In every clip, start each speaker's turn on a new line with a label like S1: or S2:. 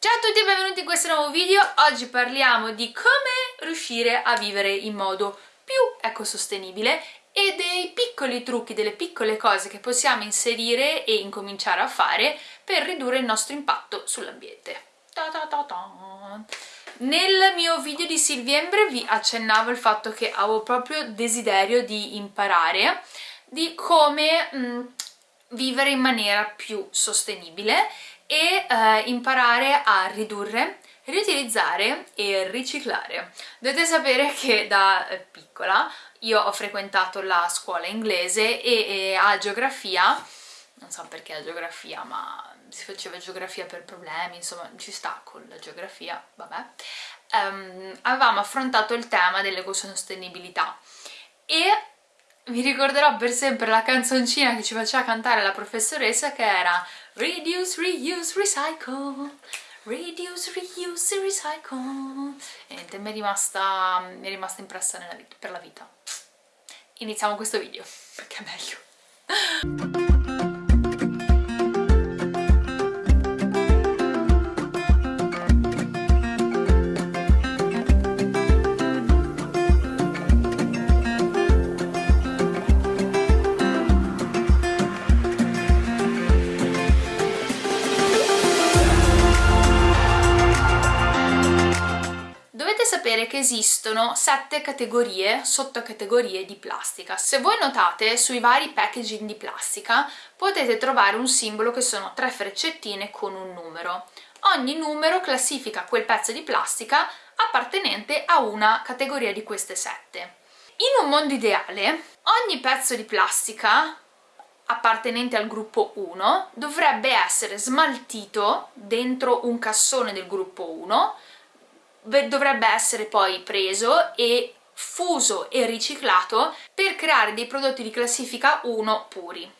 S1: Ciao a tutti e benvenuti in questo nuovo video. Oggi parliamo di come riuscire a vivere in modo più ecosostenibile e dei piccoli trucchi, delle piccole cose che possiamo inserire e incominciare a fare per ridurre il nostro impatto sull'ambiente. Nel mio video di Silviembre vi accennavo il fatto che avevo proprio desiderio di imparare di come mh, vivere in maniera più sostenibile e eh, imparare a ridurre, riutilizzare e riciclare. Dovete sapere che da eh, piccola io ho frequentato la scuola inglese e, e a geografia, non so perché a geografia, ma si faceva geografia per problemi, insomma ci sta con la geografia, vabbè, um, avevamo affrontato il tema dell'ecosostenibilità e mi ricorderò per sempre la canzoncina che ci faceva cantare la professoressa che era Reduce, reuse, recycle. Reduce, reuse, recycle. E niente, mi è rimasta, mi è rimasta impressa vita, per la vita. Iniziamo questo video perché è meglio sapere che esistono sette categorie, sottocategorie di plastica. Se voi notate sui vari packaging di plastica potete trovare un simbolo che sono tre freccettine con un numero. Ogni numero classifica quel pezzo di plastica appartenente a una categoria di queste sette. In un mondo ideale ogni pezzo di plastica appartenente al gruppo 1 dovrebbe essere smaltito dentro un cassone del gruppo 1 dovrebbe essere poi preso e fuso e riciclato per creare dei prodotti di classifica 1 puri.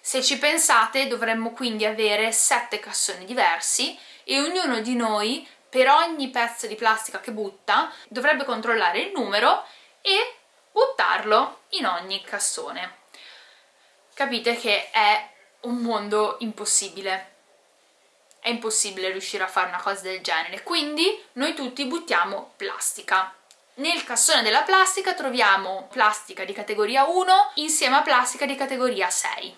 S1: Se ci pensate dovremmo quindi avere 7 cassoni diversi e ognuno di noi per ogni pezzo di plastica che butta dovrebbe controllare il numero e buttarlo in ogni cassone. Capite che è un mondo impossibile è impossibile riuscire a fare una cosa del genere, quindi noi tutti buttiamo plastica. Nel cassone della plastica troviamo plastica di categoria 1 insieme a plastica di categoria 6.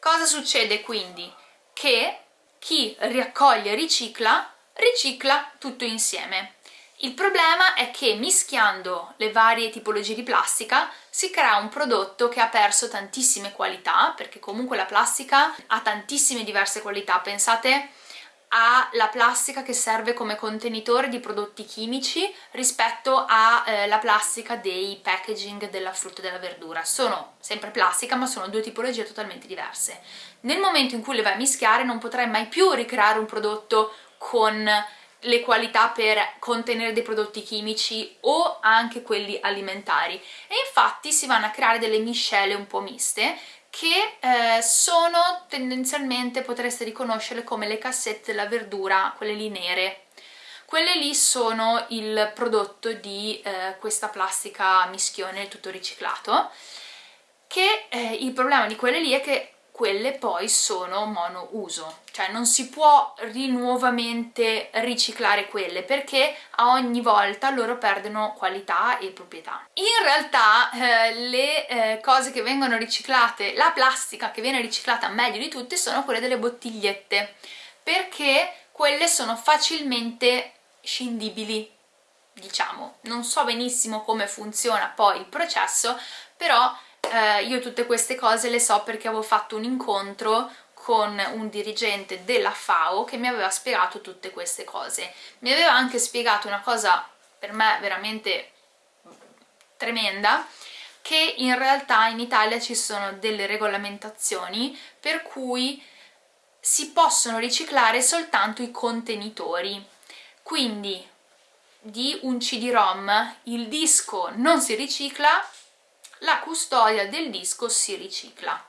S1: Cosa succede quindi? Che chi raccoglie e ricicla, ricicla tutto insieme. Il problema è che mischiando le varie tipologie di plastica si crea un prodotto che ha perso tantissime qualità, perché comunque la plastica ha tantissime diverse qualità. Pensate alla plastica che serve come contenitore di prodotti chimici rispetto alla eh, plastica dei packaging della frutta e della verdura. Sono sempre plastica ma sono due tipologie totalmente diverse. Nel momento in cui le vai a mischiare non potrai mai più ricreare un prodotto con le qualità per contenere dei prodotti chimici o anche quelli alimentari. E infatti si vanno a creare delle miscele un po' miste che eh, sono tendenzialmente, potreste riconoscerle come le cassette della verdura, quelle lì nere. Quelle lì sono il prodotto di eh, questa plastica mischione tutto riciclato che eh, il problema di quelle lì è che quelle poi sono monouso, cioè non si può rinuovamente riciclare quelle perché a ogni volta loro perdono qualità e proprietà. In realtà eh, le eh, cose che vengono riciclate, la plastica che viene riciclata meglio di tutte sono quelle delle bottigliette perché quelle sono facilmente scindibili diciamo, non so benissimo come funziona poi il processo però eh, io tutte queste cose le so perché avevo fatto un incontro con un dirigente della FAO che mi aveva spiegato tutte queste cose. Mi aveva anche spiegato una cosa per me veramente tremenda, che in realtà in Italia ci sono delle regolamentazioni per cui si possono riciclare soltanto i contenitori. Quindi di un CD-ROM il disco non si ricicla, la custodia del disco si ricicla.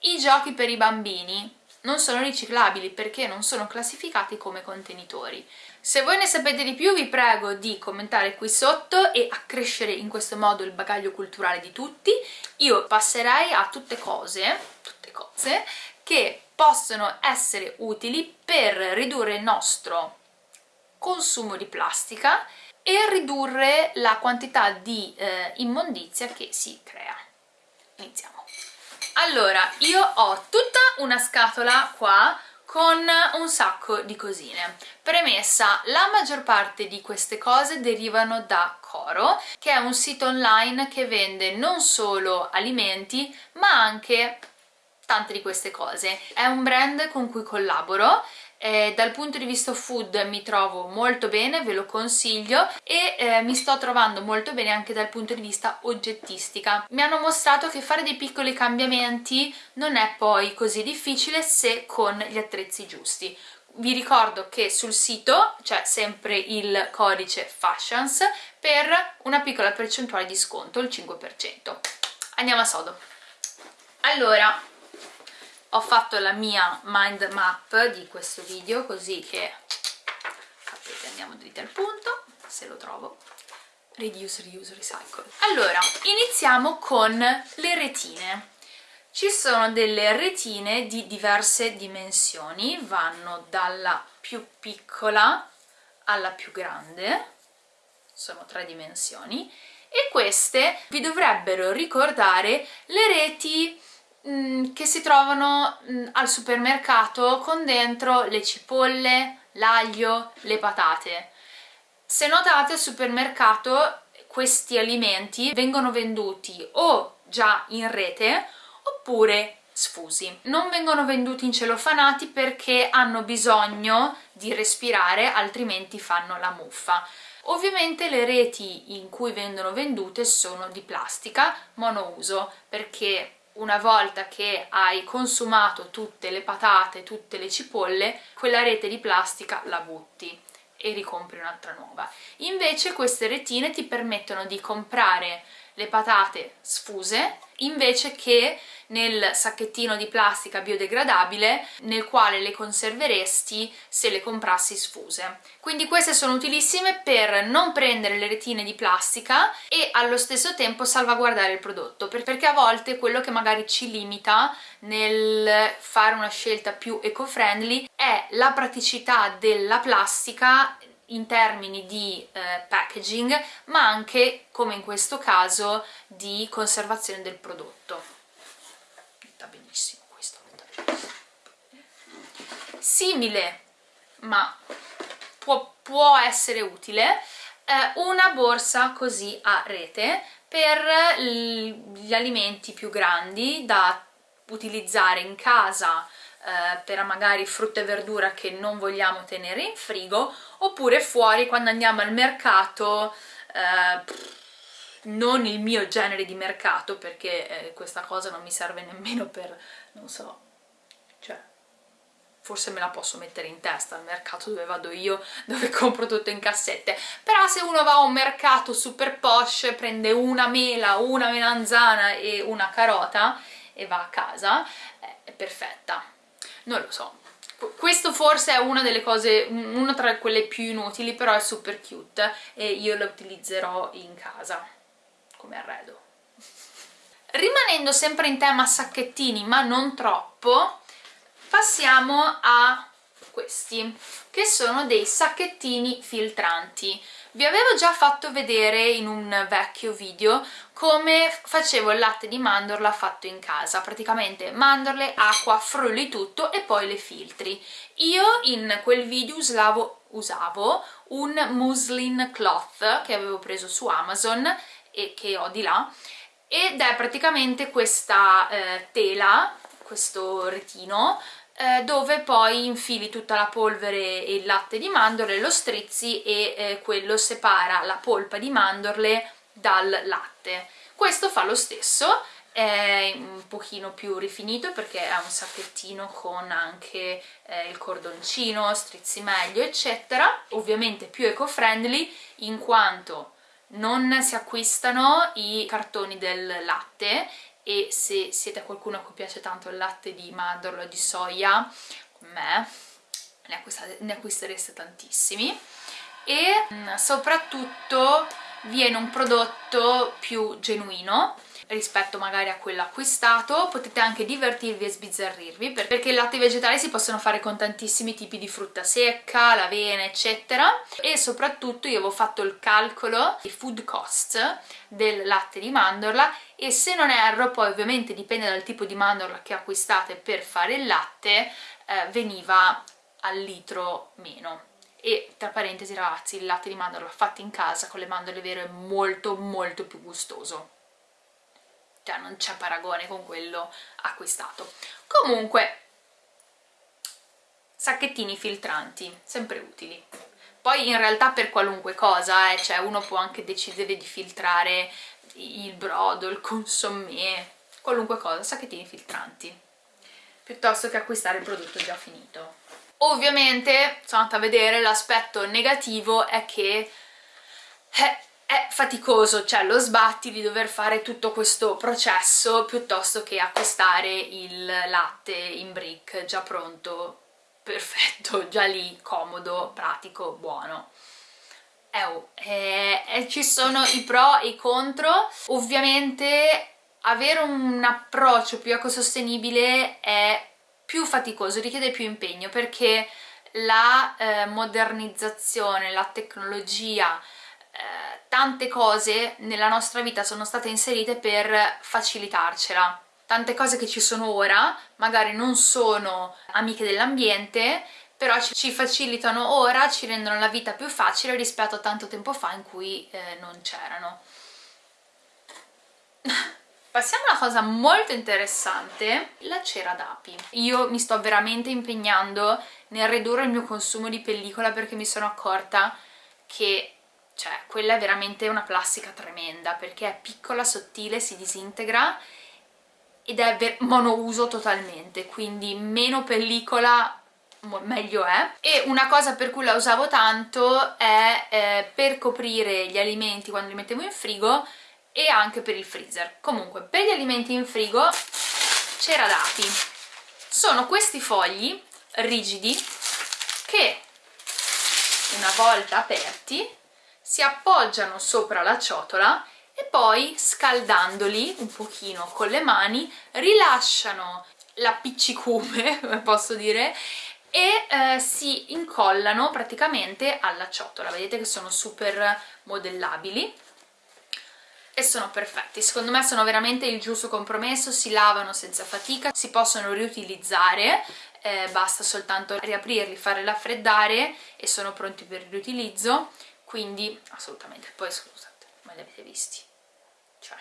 S1: I giochi per i bambini non sono riciclabili perché non sono classificati come contenitori. Se voi ne sapete di più vi prego di commentare qui sotto e accrescere in questo modo il bagaglio culturale di tutti. Io passerei a tutte cose, tutte cose che possono essere utili per ridurre il nostro consumo di plastica e ridurre la quantità di eh, immondizia che si crea. Iniziamo. Allora, io ho tutta una scatola qua con un sacco di cosine. Premessa, la maggior parte di queste cose derivano da Coro, che è un sito online che vende non solo alimenti, ma anche tante di queste cose. È un brand con cui collaboro eh, dal punto di vista food mi trovo molto bene, ve lo consiglio e eh, mi sto trovando molto bene anche dal punto di vista oggettistica. Mi hanno mostrato che fare dei piccoli cambiamenti non è poi così difficile se con gli attrezzi giusti. Vi ricordo che sul sito c'è sempre il codice FASHIONS per una piccola percentuale di sconto, il 5%. Andiamo a sodo. Allora, ho fatto la mia mind map di questo video così che sapete andiamo dritti al punto se lo trovo. Reduce, reuse, recycle. Allora iniziamo con le retine. Ci sono delle retine di diverse dimensioni vanno dalla più piccola alla più grande. Sono tre dimensioni. E queste vi dovrebbero ricordare le reti Mm, che si trovano mm, al supermercato con dentro le cipolle, l'aglio, le patate. Se notate al supermercato questi alimenti vengono venduti o già in rete oppure sfusi. Non vengono venduti in celofanati perché hanno bisogno di respirare altrimenti fanno la muffa. Ovviamente le reti in cui vengono vendute sono di plastica monouso perché una volta che hai consumato tutte le patate, tutte le cipolle, quella rete di plastica la butti e ricompri un'altra nuova. Invece queste retine ti permettono di comprare le patate sfuse invece che nel sacchettino di plastica biodegradabile nel quale le conserveresti se le comprassi sfuse. Quindi queste sono utilissime per non prendere le retine di plastica e allo stesso tempo salvaguardare il prodotto perché a volte quello che magari ci limita nel fare una scelta più eco-friendly è la praticità della plastica in termini di eh, packaging ma anche come in questo caso di conservazione del prodotto. Sta benissimo questo simile ma può, può essere utile eh, una borsa così a rete per gli alimenti più grandi da utilizzare in casa eh, per magari frutta e verdura che non vogliamo tenere in frigo oppure fuori quando andiamo al mercato eh, non il mio genere di mercato perché eh, questa cosa non mi serve nemmeno per, non so, cioè forse me la posso mettere in testa al mercato dove vado io, dove compro tutto in cassette. Però se uno va a un mercato super posh, prende una mela, una melanzana e una carota e va a casa, eh, è perfetta non lo so questo forse è una delle cose, una tra quelle più inutili, però è super cute e io la utilizzerò in casa come arredo. Rimanendo sempre in tema sacchettini, ma non troppo, passiamo a questi, che sono dei sacchettini filtranti. Vi avevo già fatto vedere in un vecchio video come facevo il latte di mandorla fatto in casa, praticamente mandorle, acqua, frulli tutto e poi le filtri. Io in quel video usavo, usavo un muslin cloth che avevo preso su Amazon e che ho di là ed è praticamente questa eh, tela, questo retino eh, dove poi infili tutta la polvere e il latte di mandorle, lo strizzi e eh, quello separa la polpa di mandorle dal latte. Questo fa lo stesso, è un pochino più rifinito perché è un sacchettino con anche eh, il cordoncino, strizzi meglio eccetera, ovviamente più eco-friendly in quanto non si acquistano i cartoni del latte e se siete qualcuno a cui piace tanto il latte di mandorlo o di soia, come me, ne, ne acquistereste tantissimi. E mm, soprattutto viene un prodotto più genuino rispetto magari a quello acquistato potete anche divertirvi e sbizzarrirvi perché i latte vegetali si possono fare con tantissimi tipi di frutta secca, l'avena eccetera. E soprattutto io avevo fatto il calcolo di food cost del latte di mandorla e se non erro poi ovviamente dipende dal tipo di mandorla che acquistate per fare il latte eh, veniva al litro meno. E tra parentesi ragazzi il latte di mandorla fatto in casa con le mandorle vere è molto molto più gustoso cioè non c'è paragone con quello acquistato. Comunque sacchettini filtranti sempre utili. Poi in realtà per qualunque cosa eh, cioè uno può anche decidere di filtrare il brodo, il consommé qualunque cosa, sacchettini filtranti. Piuttosto che acquistare il prodotto già finito. Ovviamente, sono andata a vedere, l'aspetto negativo è che è, è, faticoso, cioè lo sbatti di dover fare tutto questo processo piuttosto che acquistare il latte in brick già pronto, perfetto, già lì, comodo, pratico, buono. Eh, oh, eh, eh, ci sono i pro e i contro, ovviamente avere un approccio più ecosostenibile è più faticoso, richiede più impegno perché la eh, modernizzazione, la tecnologia, eh, tante cose nella nostra vita sono state inserite per facilitarcela. Tante cose che ci sono ora magari non sono amiche dell'ambiente, però ci facilitano ora, ci rendono la vita più facile rispetto a tanto tempo fa in cui eh, non c'erano. Passiamo a una cosa molto interessante, la cera d'api. Io mi sto veramente impegnando nel ridurre il mio consumo di pellicola perché mi sono accorta che cioè, quella è veramente una plastica tremenda perché è piccola, sottile, si disintegra ed è monouso totalmente, quindi meno pellicola meglio è e una cosa per cui la usavo tanto è eh, per coprire gli alimenti quando li mettevo in frigo e anche per il freezer. Comunque, per gli alimenti in frigo c'era dati. Sono questi fogli rigidi che una volta aperti si appoggiano sopra la ciotola e poi scaldandoli un pochino con le mani rilasciano l'appiccicume, posso dire, e eh, si incollano praticamente alla ciotola. Vedete che sono super modellabili e sono perfetti, secondo me sono veramente il giusto compromesso, si lavano senza fatica, si possono riutilizzare, eh, basta soltanto riaprirli, farli raffreddare e sono pronti per il riutilizzo, quindi assolutamente, poi scusate, ma li avete visti? Cioè,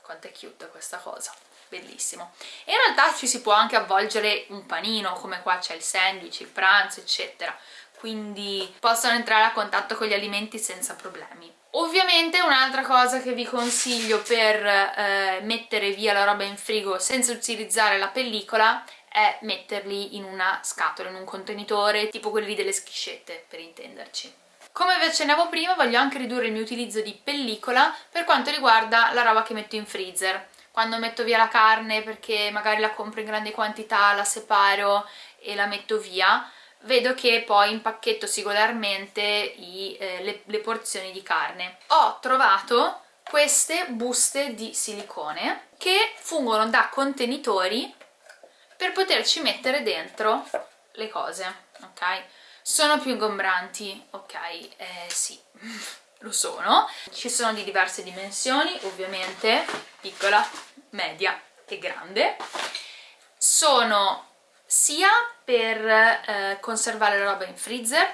S1: quanto è cute questa cosa, bellissimo. E in realtà ci si può anche avvolgere un panino, come qua c'è il sandwich, il pranzo, eccetera, quindi possono entrare a contatto con gli alimenti senza problemi. Ovviamente un'altra cosa che vi consiglio per eh, mettere via la roba in frigo senza utilizzare la pellicola è metterli in una scatola, in un contenitore, tipo quelli delle schiscette, per intenderci. Come vi accennavo prima, voglio anche ridurre il mio utilizzo di pellicola per quanto riguarda la roba che metto in freezer. Quando metto via la carne perché magari la compro in grandi quantità, la separo e la metto via, vedo che poi impacchetto singolarmente i, eh, le, le porzioni di carne. Ho trovato queste buste di silicone che fungono da contenitori per poterci mettere dentro le cose, ok? Sono più ingombranti, ok? Eh, sì, lo sono. Ci sono di diverse dimensioni, ovviamente, piccola, media e grande. Sono sia per eh, conservare la roba in freezer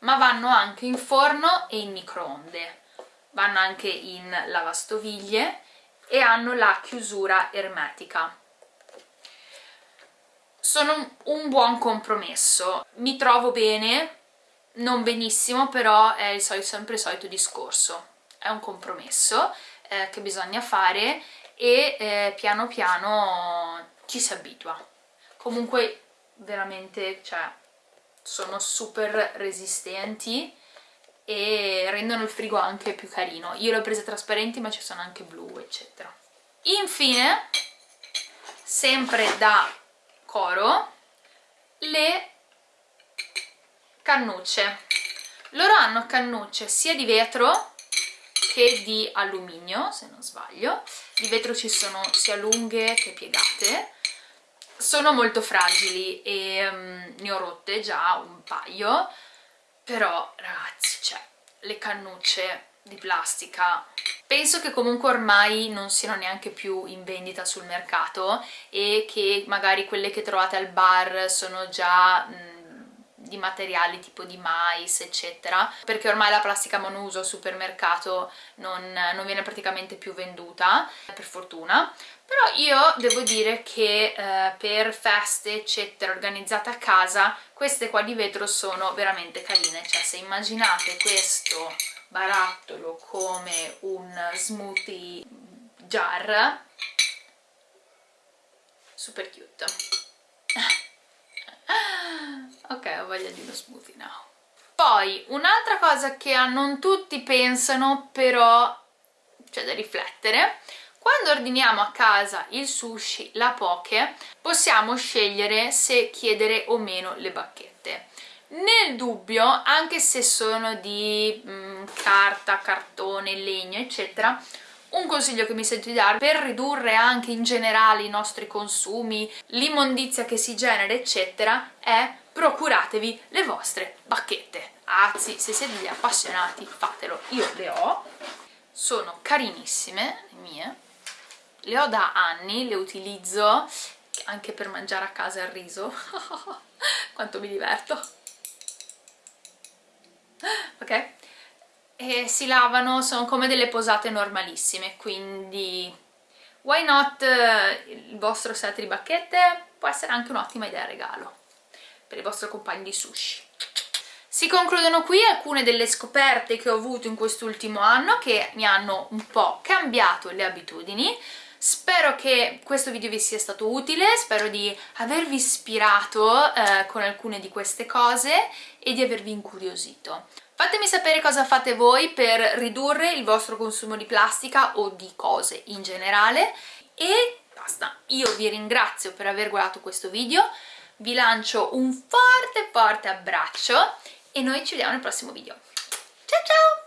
S1: ma vanno anche in forno e in microonde vanno anche in lavastoviglie e hanno la chiusura ermetica sono un buon compromesso. Mi trovo bene non benissimo però è il solito, sempre il solito discorso. È un compromesso eh, che bisogna fare e eh, piano piano ci si abitua. Comunque veramente cioè, sono super resistenti e rendono il frigo anche più carino. Io le ho prese trasparenti ma ci sono anche blu eccetera. Infine sempre da Coro le cannucce. Loro hanno cannucce sia di vetro che di alluminio se non sbaglio. Di vetro ci sono sia lunghe che piegate. Sono molto fragili e um, ne ho rotte già un paio. Però ragazzi cioè le cannucce di plastica penso che comunque ormai non siano neanche più in vendita sul mercato e che magari quelle che trovate al bar sono già di materiali tipo di mais eccetera perché ormai la plastica monouso al supermercato non, non viene praticamente più venduta per fortuna. Però io devo dire che eh, per feste eccetera organizzate a casa queste qua di vetro sono veramente carine. Cioè se immaginate questo barattolo come un smoothie jar. Super cute. Ok ho voglia di uno smoothie now. Poi un'altra cosa che non tutti pensano però c'è da riflettere. Quando ordiniamo a casa il sushi, la poke, possiamo scegliere se chiedere o meno le bacchette. Nel dubbio, anche se sono di mm, carta, cartone, legno, eccetera, un consiglio che mi sento di dare per ridurre anche in generale i nostri consumi, l'immondizia che si genera, eccetera, è procuratevi le vostre bacchette. Anzi, se siete degli appassionati, fatelo. Io le ho, sono carinissime, le mie, le ho da anni, le utilizzo anche per mangiare a casa il riso quanto mi diverto ok? e si lavano, sono come delle posate normalissime quindi why not il vostro set di bacchette può essere anche un'ottima idea regalo per i vostri compagni di sushi si concludono qui alcune delle scoperte che ho avuto in quest'ultimo anno che mi hanno un po' cambiato le abitudini Spero che questo video vi sia stato utile, spero di avervi ispirato eh, con alcune di queste cose e di avervi incuriosito. Fatemi sapere cosa fate voi per ridurre il vostro consumo di plastica o di cose in generale e basta. Io vi ringrazio per aver guardato questo video, vi lancio un forte forte abbraccio e noi ci vediamo nel prossimo video. Ciao ciao!